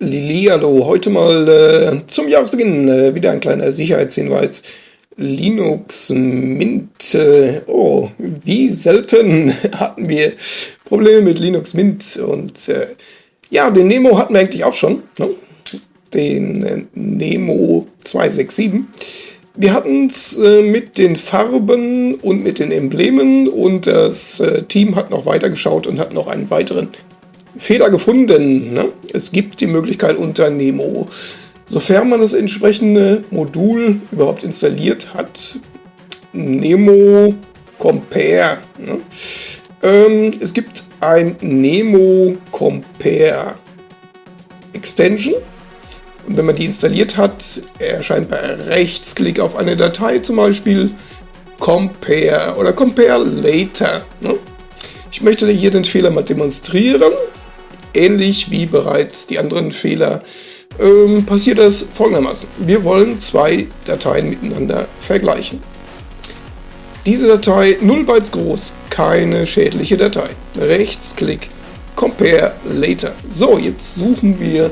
Lili, heute mal äh, zum Jahresbeginn äh, wieder ein kleiner Sicherheitshinweis. Linux Mint, äh, oh, wie selten hatten wir Probleme mit Linux Mint und äh, ja, den Nemo hatten wir eigentlich auch schon, ne? den äh, Nemo 267. Wir hatten es äh, mit den Farben und mit den Emblemen und das Team hat noch weitergeschaut und hat noch einen weiteren Fehler gefunden. Ne? Es gibt die Möglichkeit unter Nemo, sofern man das entsprechende Modul überhaupt installiert hat, Nemo Compare. Ne? Ähm, es gibt ein Nemo Compare Extension. Und wenn man die installiert hat, erscheint bei Rechtsklick auf eine Datei zum Beispiel Compare oder Compare Later. Ne? Ich möchte hier den Fehler mal demonstrieren ähnlich wie bereits die anderen Fehler ähm, passiert das folgendermaßen. Wir wollen zwei Dateien miteinander vergleichen. Diese Datei 0 Bytes groß, keine schädliche Datei. Rechtsklick, Compare Later. So, jetzt suchen wir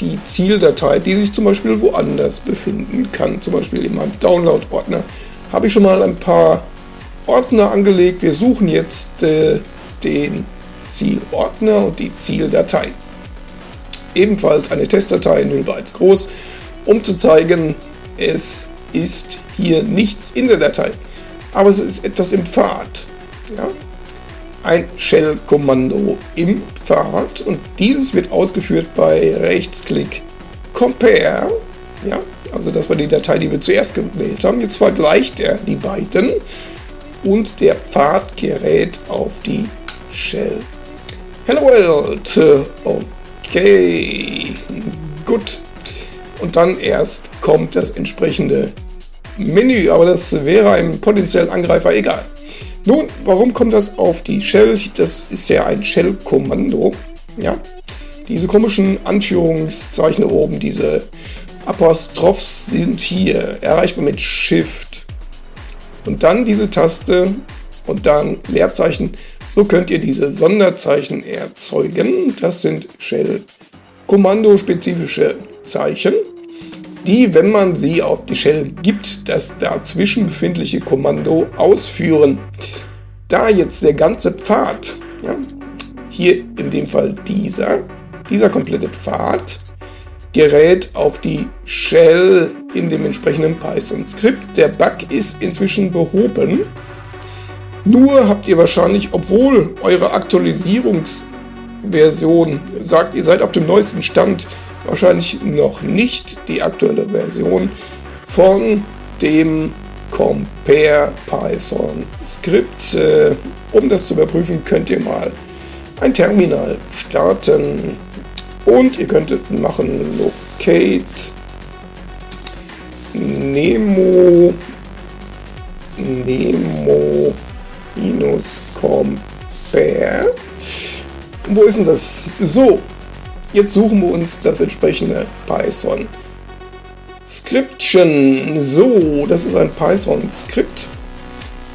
die Zieldatei, die sich zum Beispiel woanders befinden kann. Zum Beispiel in meinem Download-Ordner habe ich schon mal ein paar Ordner angelegt. Wir suchen jetzt äh, den Zielordner und die Zieldatei. Ebenfalls eine Testdatei 0 Bytes groß, um zu zeigen, es ist hier nichts in der Datei. Aber es ist etwas im Pfad. Ja? Ein Shell-Kommando im Pfad und dieses wird ausgeführt bei Rechtsklick Compare. Ja? Also das war die Datei, die wir zuerst gewählt haben. Jetzt vergleicht er die beiden und der Pfad gerät auf die Shell Hello World. Okay, gut. Und dann erst kommt das entsprechende Menü, aber das wäre einem potenziellen Angreifer egal. Nun, warum kommt das auf die Shell? Das ist ja ein Shell-Kommando. Ja, diese komischen Anführungszeichen oben, diese Apostrophs sind hier erreichbar mit Shift. Und dann diese Taste und dann Leerzeichen so könnt ihr diese Sonderzeichen erzeugen. Das sind Shell-Kommando-spezifische Zeichen, die, wenn man sie auf die Shell gibt, das dazwischen befindliche Kommando ausführen. Da jetzt der ganze Pfad, ja, hier in dem Fall dieser, dieser komplette Pfad, gerät auf die Shell in dem entsprechenden Python-Skript. Der Bug ist inzwischen behoben. Nur habt ihr wahrscheinlich, obwohl eure Aktualisierungsversion sagt, ihr seid auf dem neuesten Stand, wahrscheinlich noch nicht die aktuelle Version von dem Compare Python Skript. Äh, um das zu überprüfen, könnt ihr mal ein Terminal starten. Und ihr könntet machen locate nemo. Nemo minus compare. Wo ist denn das? So, jetzt suchen wir uns das entsprechende Python. Scription. So, das ist ein Python-Skript.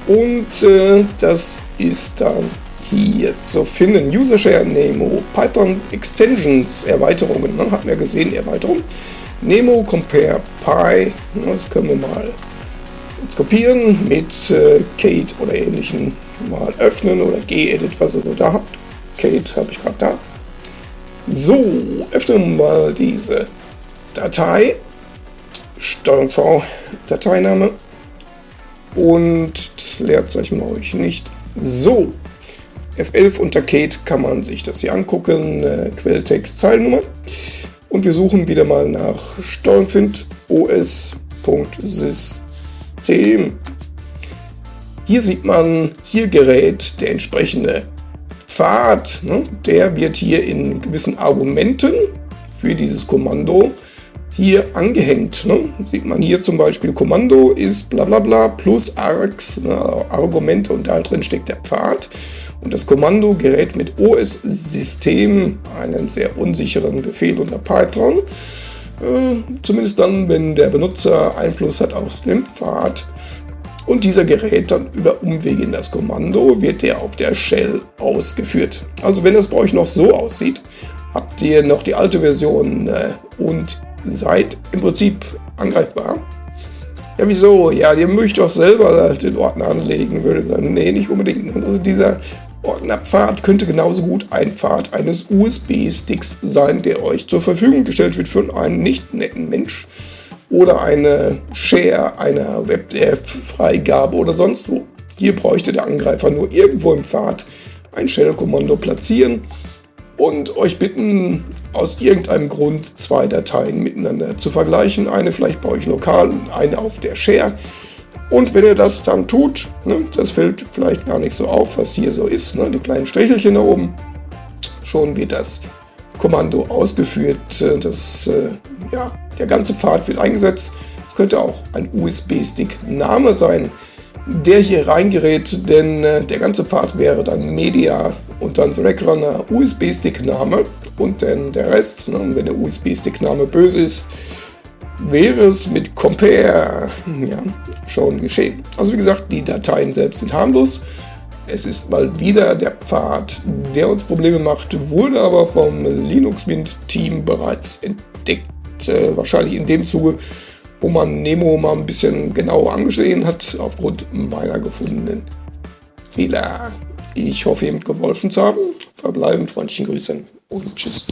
Und äh, das ist dann hier zu finden. User Share Nemo, Python Extensions, Erweiterungen. Ne? Hatten wir gesehen, Erweiterung. Nemo Compare Py. Das können wir mal kopieren, mit äh, Kate oder ähnlichen mal öffnen oder gedit, was ihr so da habt. Kate habe ich gerade da. So, öffnen mal diese Datei. Steuerung V, Dateiname. Und das euch brauche ich nicht. So, F11 unter Kate kann man sich das hier angucken. Äh, Quelltext, Zeilennummer. Und wir suchen wieder mal nach Steuerung find os.system. 10. Hier sieht man, hier gerät der entsprechende Pfad. Ne? Der wird hier in gewissen Argumenten für dieses Kommando hier angehängt. Ne? Sieht man hier zum Beispiel, Kommando ist bla bla bla plus args, ne? Argumente und da drin steckt der Pfad. Und das Kommando gerät mit OS-System, einem sehr unsicheren Befehl unter Python, zumindest dann, wenn der Benutzer Einfluss hat auf den Pfad. Und dieser gerät dann über Umwege in das Kommando, wird der auf der Shell ausgeführt. Also wenn das bei euch noch so aussieht, habt ihr noch die alte Version äh, und seid im Prinzip angreifbar. Ja, wieso? Ja, ihr möchtet doch selber den Ordner anlegen, würde ich sagen. Nee, nicht unbedingt. Also dieser Ordnerpfad könnte genauso gut ein Pfad eines USB-Sticks sein, der euch zur Verfügung gestellt wird für einen nicht netten Mensch oder eine Share einer WebDev-Freigabe oder sonst wo. Hier bräuchte der Angreifer nur irgendwo im Pfad ein Shell-Kommando platzieren und euch bitten, aus irgendeinem Grund zwei Dateien miteinander zu vergleichen. Eine vielleicht bei euch lokal und eine auf der Share. Und wenn ihr das dann tut, ne, das fällt vielleicht gar nicht so auf, was hier so ist, ne, die kleinen Strichelchen da oben, schon wird das Kommando ausgeführt. Äh, das, äh, ja, der ganze Pfad wird eingesetzt. Es könnte auch ein USB-Stick-Name sein, der hier reingerät, denn äh, der ganze Pfad wäre dann Media und dann Rackrunner USB-Stick-Name und dann der Rest, ne, wenn der USB-Stick-Name böse ist, wäre es mit Compare ja, schon geschehen. Also wie gesagt, die Dateien selbst sind harmlos. Es ist mal wieder der Pfad, der uns Probleme macht, wurde aber vom Linux Mint Team bereits entdeckt. Äh, wahrscheinlich in dem Zuge, wo man Nemo mal ein bisschen genauer angesehen hat, aufgrund meiner gefundenen Fehler. Ich hoffe, ihr geholfen zu haben. Verbleiben, freundlichen Grüßen und tschüss.